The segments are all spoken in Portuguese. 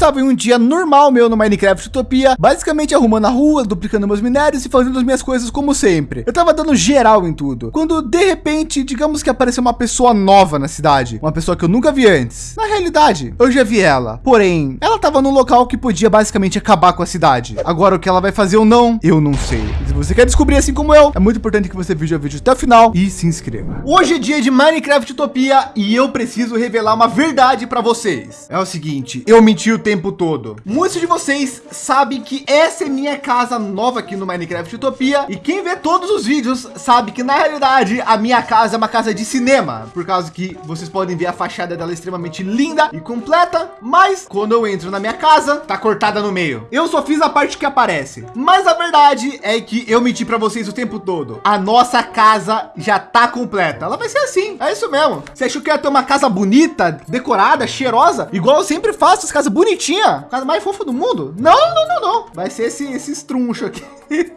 estava em um dia normal meu no Minecraft Utopia, basicamente arrumando a rua, duplicando meus minérios e fazendo as minhas coisas como sempre. Eu tava dando geral em tudo. Quando de repente, digamos que apareceu uma pessoa nova na cidade, uma pessoa que eu nunca vi antes. Na realidade, eu já vi ela. Porém, ela tava num local que podia basicamente acabar com a cidade. Agora o que ela vai fazer ou não, eu não sei. Se você quer descobrir assim como eu, é muito importante que você veja o vídeo até o final e se inscreva. Hoje é dia de Minecraft Utopia e eu preciso revelar uma verdade para vocês. É o seguinte, eu menti o tempo todo. Muitos de vocês sabem que essa é minha casa nova aqui no Minecraft Utopia e quem vê todos os vídeos sabe que na realidade a minha casa é uma casa de cinema, por causa que vocês podem ver a fachada dela extremamente linda e completa, mas quando eu entro na minha casa, tá cortada no meio. Eu só fiz a parte que aparece, mas a verdade é que eu menti para vocês o tempo todo. A nossa casa já tá completa. Ela vai ser assim. É isso mesmo. Você achou que ia ter uma casa bonita, decorada, cheirosa, igual eu sempre faço, as casas bonitinha, casa mais fofa do mundo? Não, não, não, não. Vai ser esse esse estruncho aqui.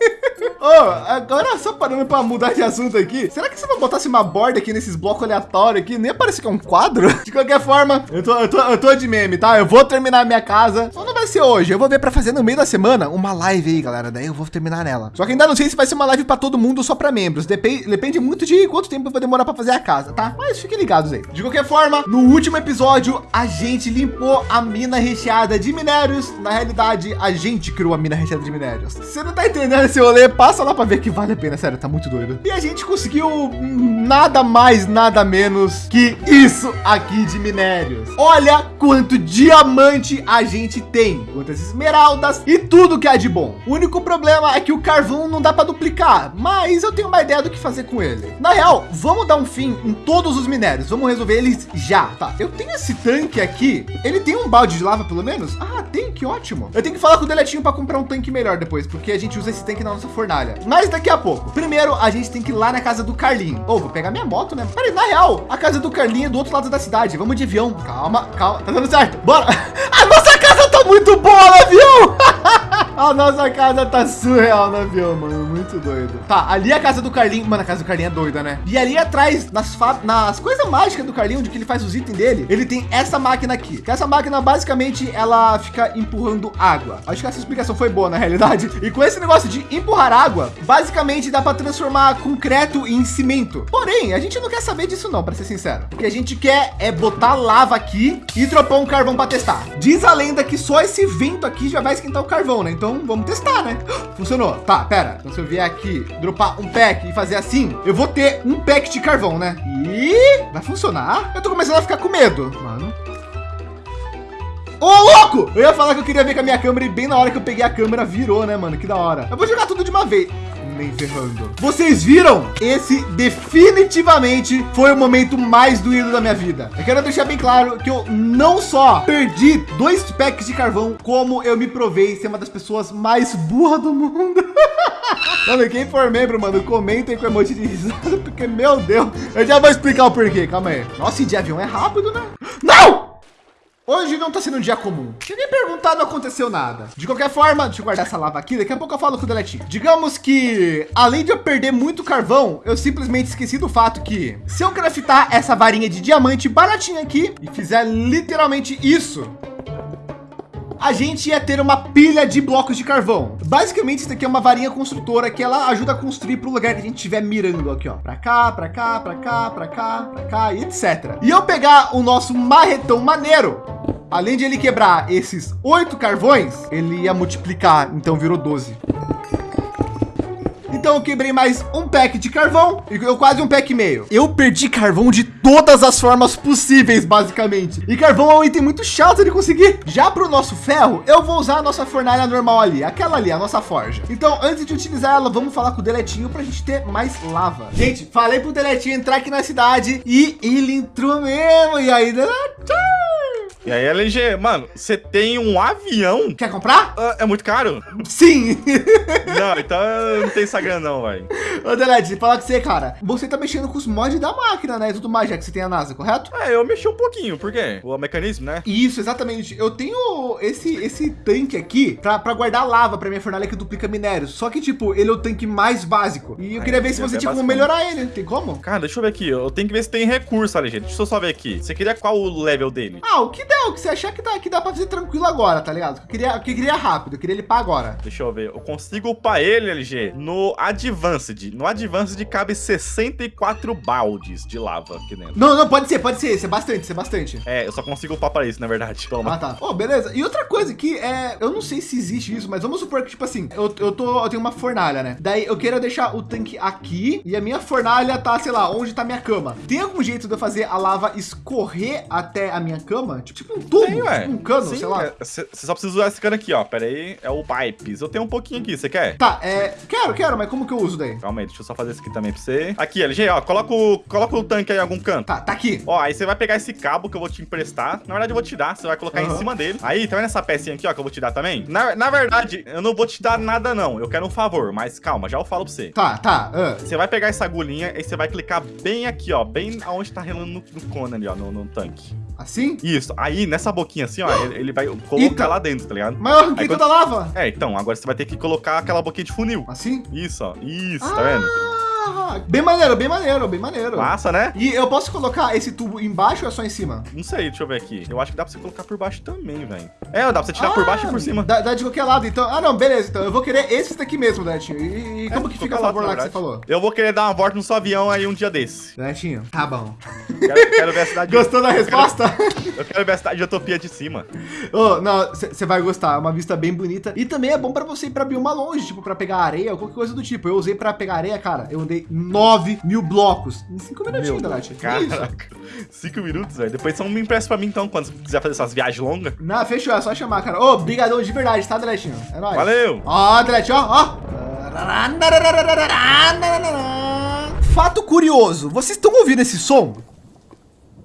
oh, agora só parando para mudar de assunto aqui. Será que se eu botasse uma borda aqui nesses blocos aleatórios aqui, nem parece que é um quadro? De qualquer forma, eu tô, eu tô, eu tô de meme, tá? Eu vou terminar minha casa. Só não vai ser hoje. Eu vou ver para fazer no meio da semana uma live aí, galera. Daí eu vou terminar nela. Só que ainda não sei se vai ser uma live para todo mundo ou só para membros. Depende, depende muito de quanto tempo vou demorar para fazer a casa, tá? Mas fiquem ligados aí. De qualquer forma, no último episódio, a gente limpou a mina recheada de minérios. Na realidade, a gente criou a mina recheada de minérios. Você não tá entendendo esse rolê? Passa lá para ver que vale a pena, sério, tá muito doido. E a gente conseguiu nada mais, nada menos que isso aqui de minérios. Olha quanto diamante a gente tem, quantas esmeraldas e tudo que há de bom. O único problema é que o carvão não dá para duplicar, mas eu tenho uma ideia do que fazer com ele. Na real, vamos dar um fim em todos os minérios. Vamos resolver eles já. Tá, eu tenho esse tanque aqui. Ele tem um balde de lava pelo menos? Ah, tem, que ótimo. Eu tenho que falar com o Deletinho para comprar um tanque melhor depois, porque a gente usa esse tanque na nossa fornalha. Mas daqui a pouco. Primeiro, a gente tem que ir lá na casa do Carlinho. Ou oh, vou pegar minha moto, né? Peraí, na real, a casa do Carlinho é do outro lado da cidade. Vamos de avião. Calma, calma. Tá dando certo. Bora. A nossa casa tá muito boa no avião. A nossa casa tá surreal no avião, mano. Muito doido. Tá, ali é a casa do Carlinho. Mano, a casa do Carlinho é doida, né? E ali atrás, nas, nas coisas mágicas do Carlinho, onde que ele faz os itens dele, ele tem essa máquina aqui. Que essa máquina, basicamente, ela fica empurrando água. Acho que essa explicação foi boa, na realidade. E com esse negócio de empurrar água, basicamente dá para transformar concreto em cimento. Porém, a gente não quer saber disso não, para ser sincero. O que a gente quer é botar lava aqui e dropar um carvão para testar. Diz a lenda que só esse vento aqui já vai esquentar o carvão, né? Então vamos testar, né? Funcionou. Tá, pera. Então se eu vier aqui, dropar um pack e fazer assim, eu vou ter um pack de carvão, né? E vai funcionar? Eu tô começando a ficar com medo, mano. Ô, louco! Eu ia falar que eu queria ver com a minha câmera e bem na hora que eu peguei a câmera virou, né, mano? Que da hora. Eu vou jogar tudo de uma vez nem ferrando. Vocês viram? Esse definitivamente foi o momento mais doído da minha vida. Eu quero deixar bem claro que eu não só perdi dois packs de carvão, como eu me provei ser uma das pessoas mais burras do mundo. Mano, quem for membro, mano, comentem com emoji de risada, porque, meu Deus, eu já vou explicar o porquê. Calma aí. Nossa, e de avião é rápido, né? Não! Hoje não está sendo um dia comum. Se nem perguntar, não aconteceu nada. De qualquer forma, deixa eu guardar essa lava aqui. Daqui a pouco eu falo com o Deletinho. Digamos que, além de eu perder muito carvão, eu simplesmente esqueci do fato que se eu craftar essa varinha de diamante baratinha aqui e fizer literalmente isso, a gente ia ter uma pilha de blocos de carvão. Basicamente, isso aqui é uma varinha construtora que ela ajuda a construir para o lugar que a gente estiver mirando aqui, ó. Para cá, para cá, para cá, para cá, para cá e etc. E eu pegar o nosso marretão maneiro, além de ele quebrar esses oito carvões, ele ia multiplicar, então virou 12. Então eu quebrei mais um pack de carvão e eu quase um pack e meio. Eu perdi carvão de todas as formas possíveis, basicamente. E carvão é um item muito chato de conseguir. Já para o nosso ferro, eu vou usar a nossa fornalha normal ali, aquela ali, a nossa forja. Então, antes de utilizar ela, vamos falar com o Deletinho para a gente ter mais lava. Gente, falei para o Deletinho entrar aqui na cidade e ele entrou mesmo. E aí, Deletinho? E aí, LG, mano, você tem um avião? Quer comprar? Uh, é muito caro? Sim. não, então não tem Instagram não, velho. Ô, Delete, falar com você, cara. Você tá mexendo com os mods da máquina, né? E tudo mais, já que você tem a NASA, correto? É, eu mexi um pouquinho. Por quê? O mecanismo, né? Isso, exatamente. Eu tenho esse, esse tanque aqui pra, pra guardar lava pra minha fornalha que duplica minérios. Só que, tipo, ele é o tanque mais básico. E eu queria ver se você tinha como melhorar ele. Tem como? Cara, deixa eu ver aqui. Eu tenho que ver se tem recurso gente. Deixa eu só ver aqui. Você queria qual o level dele? Ah, o que der, o que você achar que dá, que dá para fazer tranquilo agora, tá ligado? Eu queria, eu queria rápido, eu queria limpar agora. Deixa eu ver. Eu consigo upar ele, LG, no Advanced. No Advanced cabe 64 baldes de lava aqui dentro. Não, não, pode ser, pode ser. Isso é bastante, isso é bastante. É, eu só consigo upar para isso, na verdade. Toma. Ah, tá. Oh, beleza. E outra coisa que é, eu não sei se existe isso, mas vamos supor que, tipo assim, eu, eu tô, eu tenho uma fornalha, né? Daí eu quero deixar o tanque aqui e a minha fornalha tá, sei lá, onde tá minha cama. Tem algum jeito de eu fazer a lava escorrer até a minha cama? Tipo um tubo, Tem, tipo um cano, Sim, sei lá. Você é, só precisa usar esse cano aqui, ó. Pera aí, é o pipes. Eu tenho um pouquinho aqui, você quer? Tá, é, quero, quero, mas como que eu uso daí? Calma aí, deixa eu só fazer isso aqui também pra você. Aqui, LG, ó, coloca o, coloca o tanque aí em algum canto. Tá, tá aqui. Ó, aí você vai pegar esse cabo que eu vou te emprestar. Na verdade, eu vou te dar, você vai colocar uhum. em cima dele. Aí, tá vendo essa pecinha aqui, ó, que eu vou te dar também? Na, na verdade, eu não vou te dar nada, não. Eu quero um favor, mas calma, já eu falo pra você. Tá, tá. Uh. Você vai pegar essa agulhinha e você vai clicar bem aqui, ó, bem aonde tá relando no, no cone ali, ó, no, no tanque. Assim? Isso. Aí, nessa boquinha assim, ó, ele, ele vai colocar Eita. lá dentro, tá ligado? Mas eu arranquei toda a lava. É, então, agora você vai ter que colocar aquela boquinha de funil. Assim? Isso, ó. Isso, ah. tá vendo? Bem maneiro, bem maneiro, bem maneiro. Massa, né? E eu posso colocar esse tubo embaixo ou é só em cima? Não sei, deixa eu ver aqui. Eu acho que dá pra você colocar por baixo também, velho. É, dá pra você tirar ah, por baixo e por cima. Dá, dá, de qualquer lado, então. Ah, não, beleza. Então eu vou querer esse daqui mesmo, Netinho. E, e é, como que fica a favor lá que você falou? Eu vou querer dar uma volta no seu avião aí um dia desse. Netinho, tá bom. Quero, quero ver a cidade. Gostou da resposta? Eu quero, eu quero ver a cidade de Utopia de cima. Oh, não, você vai gostar. É uma vista bem bonita. E também é bom pra você ir pra bioma longe, tipo, pra pegar areia ou qualquer coisa do tipo. Eu usei pra pegar areia, cara. Eu andei 9 mil blocos em cinco minutinhos, Delete. Caraca, cinco minutos, velho. Depois só me empresta pra mim, então, quando você quiser fazer essas viagens longas. Não, fechou, é só chamar, cara. Ô, oh, brigadão de verdade, tá, Deletinho? É nóis. Valeu. Ó, oh, Delete, ó, ó. Fato curioso, vocês estão ouvindo esse som?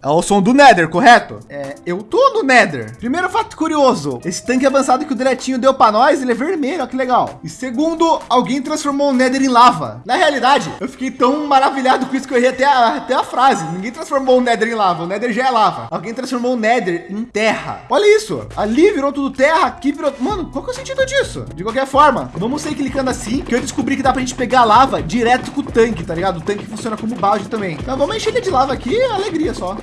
É o som do Nether, correto? É, eu tô no Nether. Primeiro fato curioso, esse tanque avançado que o Diretinho deu para nós, ele é vermelho, ó, que legal. E segundo, alguém transformou o Nether em lava. Na realidade, eu fiquei tão maravilhado com isso que eu errei até a, até a frase. Ninguém transformou o Nether em lava, o Nether já é lava. Alguém transformou o Nether em terra. Olha isso, ali virou tudo terra, aqui virou... Mano, qual que é o sentido disso? De qualquer forma, vamos sair clicando assim, que eu descobri que dá pra gente pegar lava direto com o tanque, tá ligado? O tanque funciona como balde também. Então vamos encher ele de lava aqui, alegria só.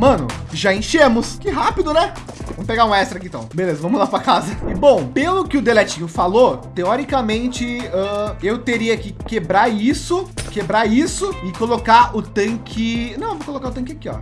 Mano, já enchemos. Que rápido, né? Vamos pegar um extra aqui então. Beleza, vamos lá para casa. E bom, pelo que o Deletinho falou, teoricamente uh, eu teria que quebrar isso, quebrar isso e colocar o tanque. Não, vou colocar o tanque aqui, ó.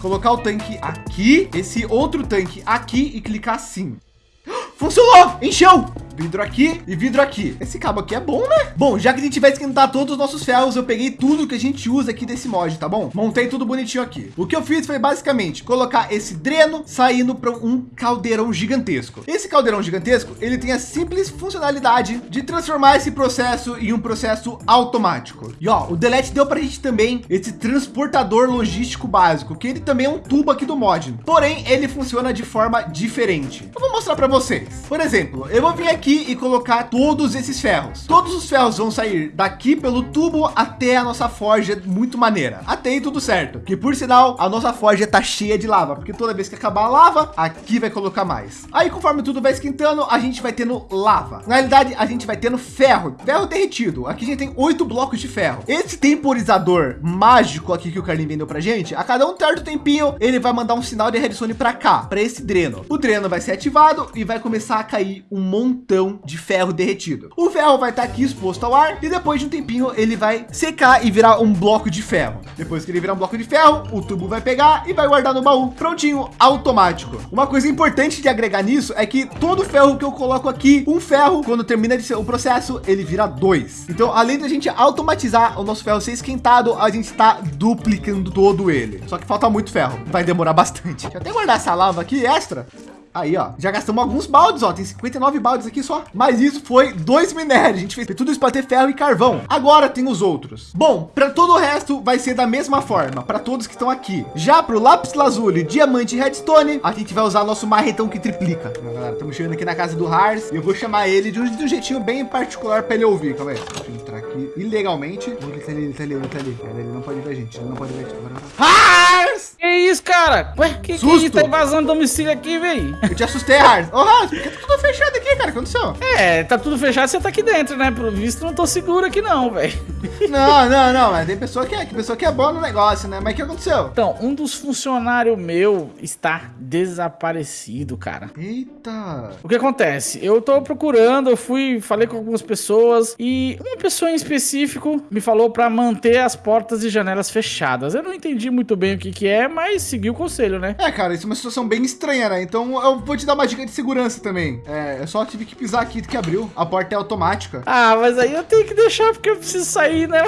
Colocar o tanque aqui, esse outro tanque aqui e clicar assim. Funcionou! Encheu! Vidro aqui e vidro aqui. Esse cabo aqui é bom, né? Bom, já que a gente vai esquentar todos os nossos ferros, eu peguei tudo que a gente usa aqui desse mod, tá bom? Montei tudo bonitinho aqui. O que eu fiz foi basicamente colocar esse dreno saindo para um caldeirão gigantesco. Esse caldeirão gigantesco, ele tem a simples funcionalidade de transformar esse processo em um processo automático. E ó, o Delete deu para a gente também esse transportador logístico básico, que ele também é um tubo aqui do mod. Porém, ele funciona de forma diferente. Eu vou mostrar para vocês. Por exemplo, eu vou vir aqui aqui e colocar todos esses ferros. Todos os ferros vão sair daqui pelo tubo até a nossa forja muito maneira. Até aí tudo certo. Que por sinal, a nossa forja tá cheia de lava, porque toda vez que acabar a lava, aqui vai colocar mais. Aí conforme tudo vai esquentando, a gente vai tendo lava. Na realidade, a gente vai tendo ferro, ferro derretido. Aqui a gente tem oito blocos de ferro. Esse temporizador mágico aqui que o Carlinho vendeu pra gente, a cada um certo tempinho, ele vai mandar um sinal de redstone para cá, para esse dreno. O dreno vai ser ativado e vai começar a cair um montão de ferro derretido. O ferro vai estar aqui exposto ao ar e depois de um tempinho ele vai secar e virar um bloco de ferro. Depois que ele virar um bloco de ferro, o tubo vai pegar e vai guardar no baú prontinho, automático. Uma coisa importante de agregar nisso é que todo ferro que eu coloco aqui, um ferro, quando termina de ser o processo, ele vira dois. Então, além da gente automatizar o nosso ferro ser esquentado, a gente está duplicando todo ele. Só que falta muito ferro, vai demorar bastante. Deixa eu até guardar essa lava aqui extra Aí, ó, já gastamos alguns baldes, ó, tem 59 baldes aqui só. Mas isso foi dois minérios, a gente fez tudo isso para ter ferro e carvão. Agora tem os outros. Bom, para todo o resto vai ser da mesma forma, para todos que estão aqui. Já para o lápis lazuli, diamante e redstone, a gente vai usar nosso marretão que triplica. Galera, estamos chegando aqui na casa do Hars e eu vou chamar ele de um, de um jeitinho bem particular para ele ouvir. Calma aí, deixa eu entrar aqui ilegalmente. Ele tá ali, ele tá ali, ele tá ali. Ele não pode ver a gente, ele não pode ver a gente. Hars! Que isso, cara? Ué, que que é isso? Tá invasando domicílio aqui, velho? Eu te assustei, Harris. Ô, oh, Harris, por que tá tudo fechado aqui, cara? O que aconteceu? É, tá tudo fechado, você tá aqui dentro, né? Pelo visto, não tô seguro aqui não, velho. Não, não, não. Mas tem pessoa que é, que pessoa que é boa no negócio, né? Mas o que aconteceu? Então, um dos funcionários meu está desaparecido, cara. Eita. O que acontece? Eu tô procurando, eu fui, falei com algumas pessoas e uma pessoa em específico me falou para manter as portas e janelas fechadas. Eu não entendi muito bem o que que é, mas segui o conselho, né? É, cara, isso é uma situação bem estranha, né? Então eu vou te dar uma dica de segurança também. É, eu só tive que pisar aqui que abriu. A porta é automática. Ah, mas aí eu tenho que deixar porque eu preciso sair, né?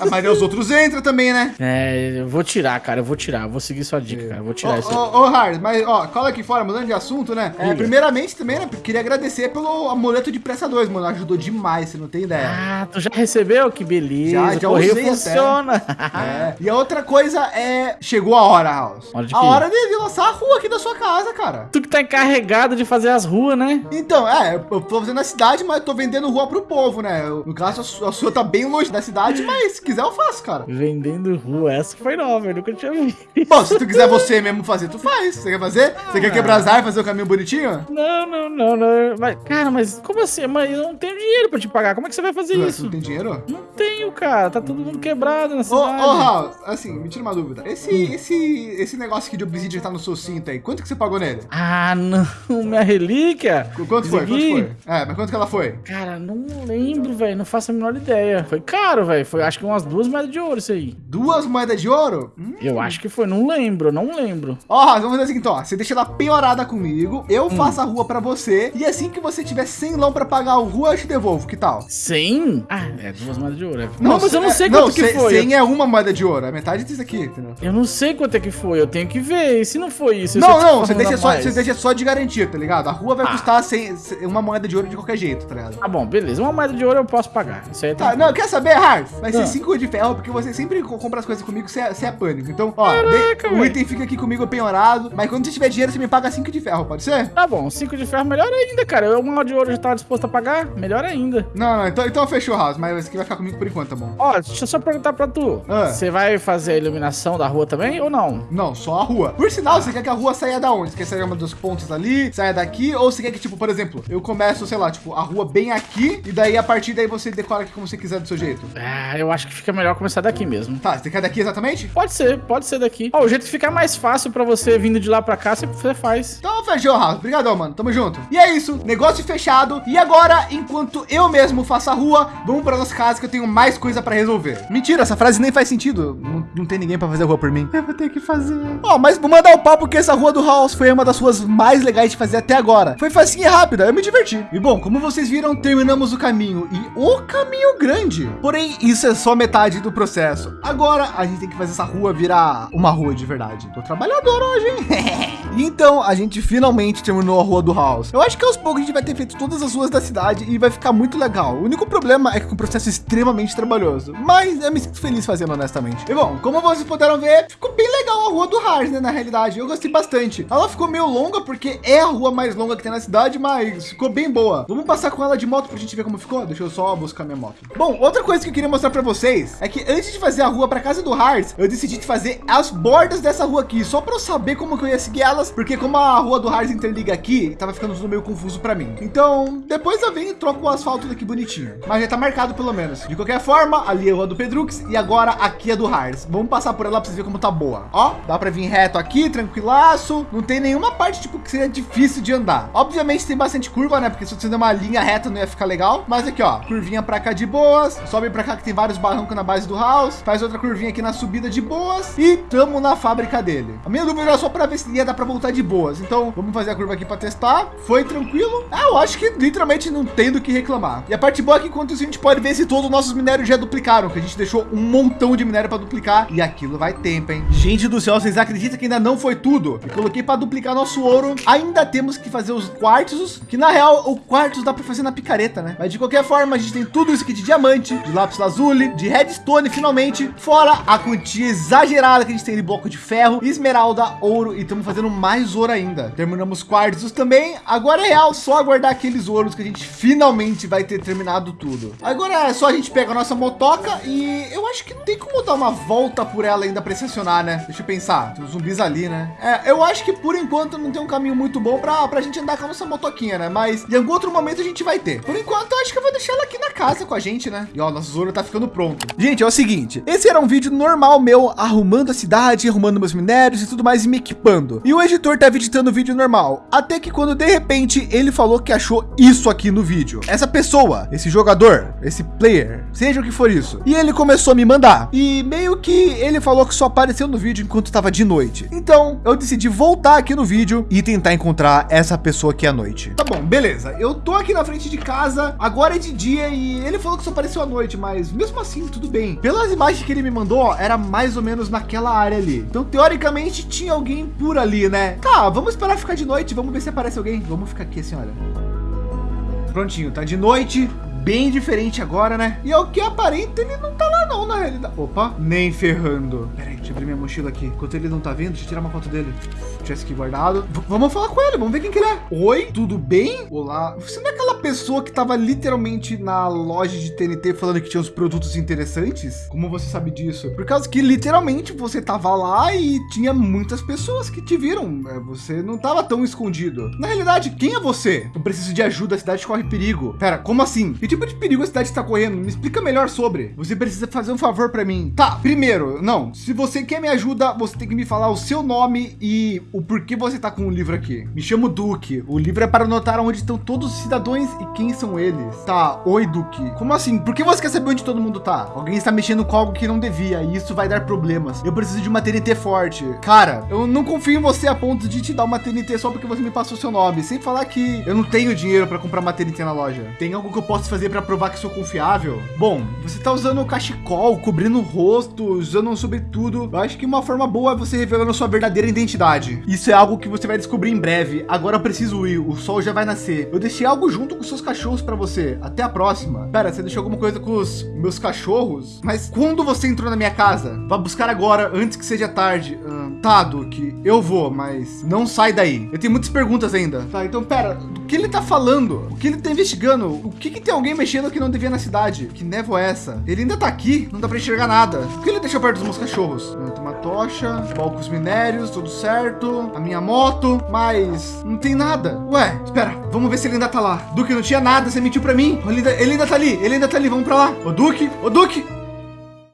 Ah, mas os outros entram também, né? É, eu vou tirar, cara. Eu vou tirar. Eu vou seguir sua dica, é. cara. Eu vou tirar ô, isso. Ô, ô, Hard, mas ó, cola aqui fora, mudando de assunto, né? É, primeiramente também, né? Queria agradecer pelo amuleto de pressa 2, mano. Ajudou demais, você não tem ideia. Ah, tu já recebeu? Que beleza. Já, já Correio funciona. é. E a outra coisa é. Chegou a hora, House. Hora a hora de, de, lançar a rua aqui da sua casa, cara. Tu que tá encarregado de fazer as ruas, né? Então, é, eu tô fazendo na cidade, mas eu tô vendendo rua pro povo, né? Eu, no caso, a sua, a sua tá bem longe da cidade, mas se quiser eu faço, cara. Vendendo rua, essa foi nova, eu nunca tinha visto. Bom, se tu quiser você mesmo fazer, tu faz. Você quer fazer? Você quer quebrar as fazer o caminho bonitinho? Não, não, não, não. Mas, cara, mas como assim? Mas eu não tenho dinheiro pra te pagar. Como é que você vai fazer isso? Não tem dinheiro? Não cara. Tá todo mundo quebrado na cidade. Ô, ô Raul, assim, me tira uma dúvida. Esse, hum. esse, esse negócio aqui de obsidian tá no seu cinto aí, quanto que você pagou nele? Ah, não. Minha relíquia? Quanto foi? Quanto foi? É, mas quanto que ela foi? Cara, não lembro, velho. Não faço a menor ideia. Foi caro, velho. Foi acho que umas duas moedas de ouro isso aí. Duas moedas de ouro? Hum. Eu acho que foi. Não lembro, não lembro. Ó, oh, vamos fazer o seguinte, ó. Você deixa ela piorada comigo, eu hum. faço a rua pra você. E assim que você tiver 100 lão pra pagar a rua, eu te devolvo. Que tal? 100? Ah, é duas moedas de ouro. É... Não, não, mas eu não sei é, quanto não, que foi. 100 é uma moeda de ouro. É metade disso aqui, entendeu? Eu não sei quanto é que foi. Eu tenho que ver. E se não foi isso? Não, não. Você deixa, só, você deixa só de garantia, tá ligado? A rua vai ah. custar 100, uma moeda de ouro de qualquer jeito, tá ligado? Tá bom, beleza. Uma moeda de ouro eu posso pagar. Isso aí tá. Não, quer saber, Harf? Vai ser 5 ah. de ferro, porque você sempre compra as coisas comigo, você é, você é pânico. Então, ó, Caraca, de, o item fica aqui comigo penhorado. Mas quando você tiver dinheiro, você me paga 5 de ferro, pode ser? Tá bom, 5 de ferro, melhor ainda, cara. Eu, uma de ouro já tava disposto a pagar, melhor ainda. Não, não, então, então fechou, House, mas esse aqui vai ficar comigo por enquanto, tá bom? Ó, deixa eu só perguntar pra tu. Ah. Você vai fazer a iluminação da rua também ou não? Não, só a rua. Por sinal, você quer que a rua saia da onde? Você quer sair uma dos pontos ali, saia daqui? Ou você quer que, tipo, por exemplo, eu começo, sei lá, tipo, a rua bem aqui e daí a partir daí você decora aqui como você quiser do seu jeito? Ah, eu acho que fica melhor começar daqui mesmo. Tá, você quer daqui exatamente? Pode ser, pode ser daqui. Ó, o jeito que fica mais fácil pra você vindo de lá pra cá, você faz. Então fechou, Rafa. Obrigadão, mano. Tamo junto. E é isso, negócio fechado. E agora, enquanto eu mesmo faço a rua, vamos pra nossa casa que eu tenho mais coisa pra resolver. Mentira, essa frase nem faz sentido. Não, não tem ninguém pra fazer a rua por mim. Eu vou ter que fazer. Ó, oh, mas vou mandar o papo que essa rua do House foi uma das ruas mais legais de fazer até agora. Foi facinha e rápida, eu me diverti. E bom, como vocês viram, terminamos o caminho. E o caminho grande. Porém, isso é só metade do processo. Agora, a gente tem que fazer essa rua virar uma rua de verdade. Tô trabalhador hoje, hein? então, a gente finalmente terminou a rua do House. Eu acho que aos poucos a gente vai ter feito todas as ruas da cidade e vai ficar muito legal. O único problema é que é um processo extremamente trabalhoso, mas eu me sinto feliz fazendo honestamente. E bom, como vocês puderam ver, ficou bem legal a rua do House, né? Na realidade, eu gostei bastante. Ela ficou meio longa porque é a rua mais longa que tem na cidade, mas ficou bem boa. Vamos passar com ela de moto pra gente ver como ficou? Deixa eu só buscar minha moto. Bom, outra coisa que eu queria mostrar para vocês é que antes de fazer a rua para casa do Hars, eu decidi fazer as bordas dessa rua aqui, só para eu saber como que eu ia seguir elas, porque como a rua do Hars interliga aqui, tava ficando tudo meio confuso para mim. Então, depois eu venho e troco o asfalto daqui bonitinho. Mas já tá marcado pelo menos. De qualquer forma, ali é a do Pedrux e agora aqui é do Hars. Vamos passar por ela para vocês verem como tá boa. Ó, dá para vir reto aqui, tranquilaço. Não tem nenhuma parte tipo que seria difícil de andar. Obviamente tem bastante curva, né? Porque se você der uma linha reta não ia ficar legal. Mas aqui, ó, curvinha para cá de boas. Sobe para cá que tem vários barrancos na base do house. Faz outra curvinha aqui na subida de boas e tamo na fábrica dele. A minha dúvida era só para ver se ia dar para voltar de boas. Então vamos fazer a curva aqui para testar. Foi tranquilo. Ah, eu acho que literalmente não tem do que reclamar. E a parte boa é que enquanto isso a gente pode ver se todos os nossos minérios já duplicaram, que a gente deixou um montão de minério para duplicar e aquilo vai tempo, hein? Gente do céu, vocês acreditam que ainda não foi tudo? Eu coloquei para duplicar nosso ouro. Ainda temos que fazer os quartos, que na real o quartos dá para fazer na picareta, né? Mas de qualquer forma, a gente tem tudo isso aqui de diamante, de lápis lazuli, de redstone finalmente, fora a quantia exagerada que a gente tem de bloco de ferro, esmeralda, ouro e estamos fazendo mais ouro ainda. Terminamos quartos também. Agora é real só aguardar aqueles ouros que a gente finalmente vai ter terminado tudo. Agora é só a gente pegar nossa motoca e eu acho que não tem como dar uma volta por ela ainda para estacionar, né? Deixa eu pensar, tem zumbis ali, né? É, eu acho que por enquanto não tem um caminho muito bom para a gente andar com a nossa motoquinha, né? Mas em algum outro momento a gente vai ter. Por enquanto, eu acho que eu vou deixar ela aqui na casa com a gente, né? E ó, nosso Zoro tá ficando pronto. Gente, é o seguinte, esse era um vídeo normal meu arrumando a cidade, arrumando meus minérios e tudo mais e me equipando. E o editor tava editando o vídeo normal, até que quando de repente ele falou que achou isso aqui no vídeo. Essa pessoa, esse jogador, esse player, seja o que for isso. E ele começou a me mandar. E meio que ele falou que só apareceu no vídeo enquanto estava de noite. Então eu decidi voltar aqui no vídeo e tentar encontrar essa pessoa aqui à noite. Tá bom, beleza. Eu tô aqui na frente de casa, agora é de dia e ele falou que só apareceu à noite, mas mesmo assim tudo bem. Pelas imagens que ele me mandou, ó, era mais ou menos naquela área ali. Então teoricamente tinha alguém por ali, né? Tá, vamos esperar ficar de noite, vamos ver se aparece alguém. Vamos ficar aqui assim, olha. Prontinho, tá de noite, bem diferente agora, né? E ao que aparenta, ele não tá lá não, na realidade. Opa, nem ferrando. Pera aí, deixa eu abrir minha mochila aqui. Enquanto ele não tá vendo, deixa eu tirar uma foto dele. Tivesse aqui guardado. V vamos falar com ele, vamos ver quem que ele é. Oi, tudo bem? Olá. Você não é aquela pessoa que tava literalmente na loja de TNT falando que tinha uns produtos interessantes? Como você sabe disso? Por causa que literalmente você tava lá e tinha muitas pessoas que te viram. É, você não tava tão escondido. Na realidade, quem é você? Eu preciso de ajuda, a cidade corre perigo. Pera, como assim? Que tipo de perigo a cidade está correndo? Me explica melhor sobre. Você precisa fazer um favor para mim. Tá, primeiro, não. Se você quer me ajuda, você tem que me falar o seu nome e o porquê você tá com o livro aqui. Me chamo Duque. O livro é para anotar onde estão todos os cidadãos e quem são eles. Tá, oi Duque. Como assim? Por que você quer saber onde todo mundo tá? Alguém está mexendo com algo que não devia e isso vai dar problemas. Eu preciso de uma TNT forte. Cara, eu não confio em você a ponto de te dar uma TNT só porque você me passou seu nome. Sem falar que eu não tenho dinheiro para comprar uma TNT na loja. Tem algo que eu posso fazer para provar que sou confiável? Bom, você tá usando o cachecol, cobrindo o rosto, usando um sobretudo. Eu acho que uma forma boa é você revelando sua verdadeira identidade. Isso é algo que você vai descobrir em breve. Agora eu preciso ir, o sol já vai nascer. Eu deixei algo junto com seus cachorros para você. Até a próxima. Pera, você deixou alguma coisa com os meus cachorros? Mas quando você entrou na minha casa? Vá buscar agora, antes que seja tarde. Hum, Duque, eu vou, mas não sai daí. Eu tenho muitas perguntas ainda. Tá, então pera, do que ele tá falando? O que ele tá investigando? O que que tem alguém mexendo que não devia na cidade? Que névoa é essa? Ele ainda tá aqui, não dá para enxergar nada. O que ele deixou perto dos meus cachorros? Tem uma tocha, balcos minérios, tudo certo. A minha moto, mas não tem nada. Ué, espera, vamos ver se ele ainda tá lá. Duque, não tinha nada, você mentiu para mim. Ele ainda, ele ainda tá ali, ele ainda tá ali, vamos para lá. Ô Duque, ô Duque,